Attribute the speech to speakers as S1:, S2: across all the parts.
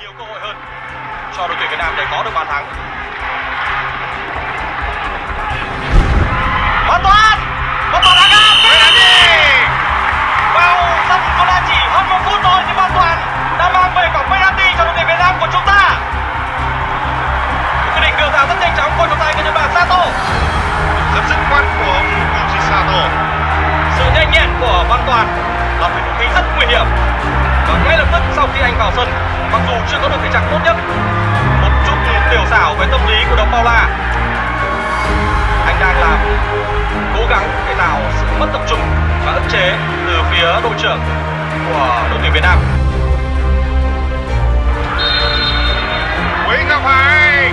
S1: nhiều cơ hội hơn cho đội tuyển Việt Nam để có được bàn thắng. Có được thể trạng tốt nhất, một chút tiểu xảo với tâm lý của đồng Paula, anh đang làm cố gắng để tạo sự mất tập trung và ức chế từ phía đội trưởng của đội tuyển Việt Nam.
S2: Nguyễn Ngọc phải.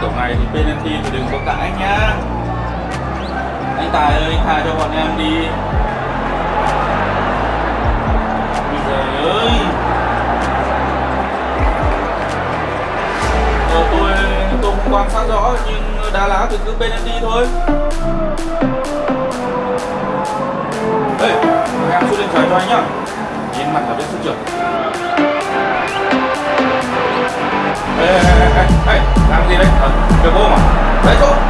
S3: Kiểu này thì penalty thì đừng có cãi nhá. Anh tài ơi anh tha cho bọn em đi. Trời ơi. Ờ, tôi tôi không quan sát rõ nhưng đá lá thì cứ penalty thôi. Ê, em xuống lên trời cho anh nhá. Nhìn mặt là biết sân trưởng Ê, ê, ê, ê, ê, làm gì đấy? à, được không à? lấy chỗ